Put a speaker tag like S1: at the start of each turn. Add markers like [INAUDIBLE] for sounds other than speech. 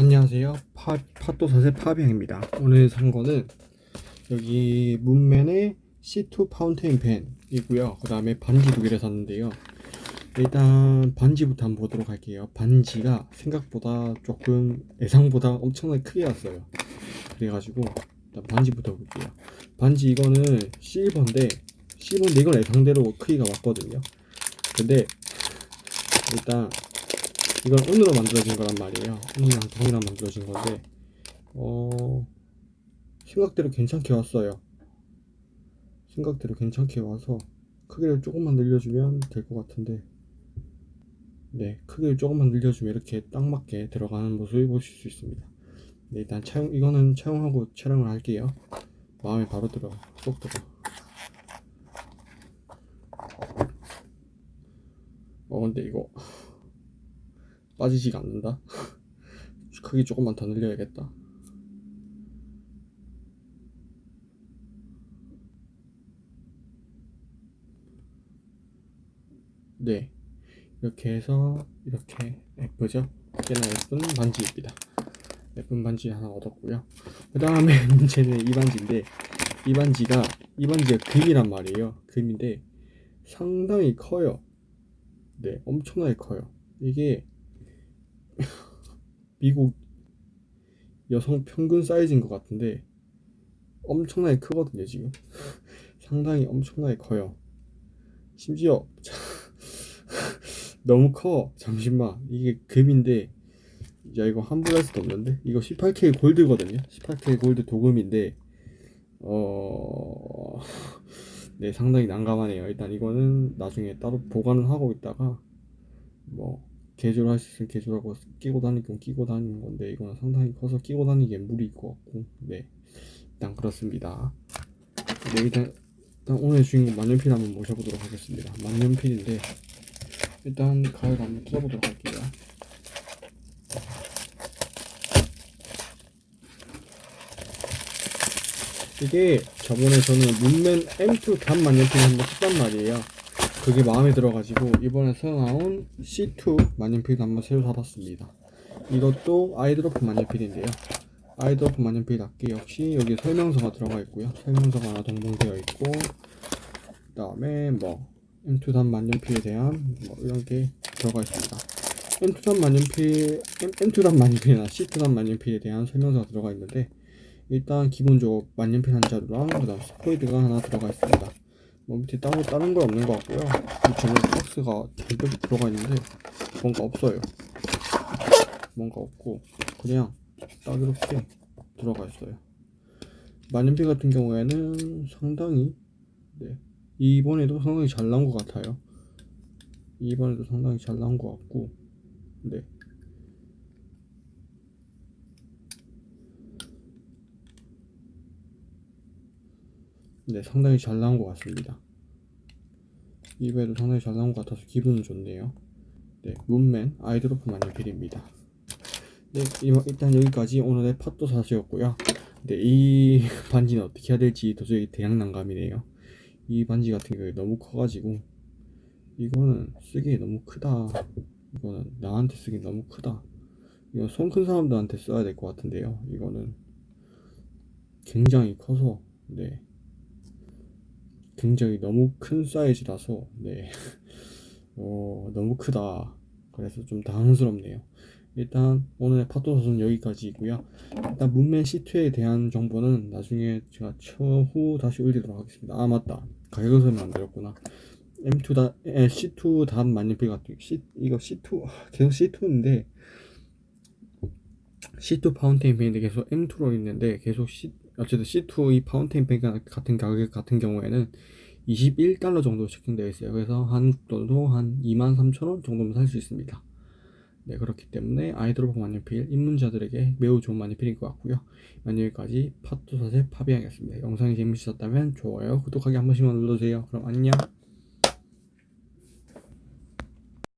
S1: 안녕하세요. 파, 팟도사세 파비앙입니다. 오늘 산 거는 여기 문맨의 C2 파운테인 펜이고요. 그 다음에 반지 두 개를 샀는데요. 일단 반지부터 한번 보도록 할게요. 반지가 생각보다 조금 예상보다 엄청나게 크게 왔어요. 그래가지고 일단 반지부터 볼게요. 반지 이거는 실버인데 실버인데 이건 예상대로 크기가 왔거든요. 근데 일단 이건 은으로 만들어진 거란 말이에요. 은이랑 동이랑 만들어진 건데 어 생각대로 괜찮게 왔어요. 생각대로 괜찮게 와서 크기를 조금만 늘려주면 될 것 같은데 네 크기를 조금만 늘려주면 이렇게 딱 맞게 들어가는 모습을 보실 수 있습니다. 네, 일단 촬영 이거는 촬영하고 촬영을 할게요. 마음에 바로 들어. 쏙 들어. 어 근데 이거 빠지지가 않는다? [LAUGHS] 크기 조금만 더 늘려야겠다. 네. 이렇게 해서 이렇게 예쁘죠? 꽤나 예쁜 반지입니다. 예쁜 반지 하나 얻었고요. 그 다음에 [LAUGHS] 문제는 이 반지인데 이 반지가 이 반지가 금이란 말이에요. 금인데 상당히 커요. 네 엄청나게 커요. 이게 [LAUGHS] 미국 여성 평균 사이즈인 것 같은데 엄청나게 크거든요 지금. [LAUGHS] 상당히 엄청나게 커요. 심지어 [LAUGHS] 너무 커. 잠시만. 이게 금인데 야 이거 함부로 할 수도 없는데? 이거 18K 골드거든요. 18K 골드 도금인데 어... 네 상당히 난감하네요. 일단 이거는 나중에 따로 보관을 하고 있다가 뭐 개조를 할수 있으면 개조하고 끼고 다닐 건 끼고 다니는 건데 이거는 상당히 커서 끼고 다니기엔 무리일 것 같고. 네. 일단 그렇습니다. 네 일단, 일단 오늘 주인공 만년필 한번 모셔보도록 하겠습니다. 만년필인데 일단 가위를 한번 뜯어보도록 할게요. 이게 저번에 저는 문맨 M2 단 만년필 한번 썼단 말이에요 그게 마음에 들어가지고 이번에 새로 나온 C2 만년필도 한번 새로 사봤습니다. 이것도 아이드로프 만년필인데요. 아이드로프 만년필답게 역시 여기 설명서가 들어가 있고요. 설명서가 하나 동봉되어 있고 그 다음에 뭐 M2 단 만년필에 대한 뭐 이런 게 들어가 있습니다. M2 단 만년필 M, M2 단 만년필이나 C2 단 만년필에 대한 설명서가 들어가 있는데 일단 기본적으로 만년필 한 자루랑 그 다음 스포이드가 하나 들어가 있습니다 뭐 밑에 따로 다른 건 없는 것 같고요. 전에 박스가 잔뜩 들어가 있는데 뭔가 없어요. 뭔가 없고 그냥 딱 이렇게 들어가 있어요. 만년필 같은 경우에는 상당히 네. 이번에도 상당히 잘 나온 것 같아요. 이번에도 상당히 잘 나온 것 같고 네 네, 상당히 잘 나온 것 같습니다. 이번에도 상당히 잘 나온 것 같아서 기분은 좋네요. 네, 문맨 아이드로프 만년필입니다. 네, 일단 여기까지 오늘의 팟도 사주였고요. 네, 이 [LAUGHS] 반지는 어떻게 해야 될지 도저히 대양 난감이네요. 이 반지 같은 경우에 너무 커가지고 이거는 쓰기에 너무 크다. 이거는 나한테 쓰기 너무 크다. 이거 손큰 사람들한테 써야 될 것 같은데요. 이거는 굉장히 커서 네 굉장히 너무 큰 사이즈라서 네. [LAUGHS] 어, 너무 크다. 그래서 좀 당황스럽네요. 일단 오늘의 파토섯은 여기까지이고요. 일단 문맨 C2에 대한 정보는 나중에 제가 추후 다시 올리도록 하겠습니다. 아 맞다. 가격을 설명 안 드렸구나. M2 다 에, C2 다음 만년필 같은 C 이거 C2 계속 C2인데 C2 파운테인 펜인데 계속 M2로 있는데 계속 C 어쨌든 C2 이 파운테인 펜 같은 가격 같은 경우에는 21달러 정도 체킹되어 있어요. 그래서 한국 돈으로 한 23,000원 정도면 살 수 있습니다. 네 그렇기 때문에 아이드로프 만년필 입문자들에게 매우 좋은 만년필인 것 같고요. 여기까지 팟도사세 파비앙이었습니다. 영상이 재밌으셨다면 좋아요 구독하기 한 번씩만 눌러주세요. 그럼 안녕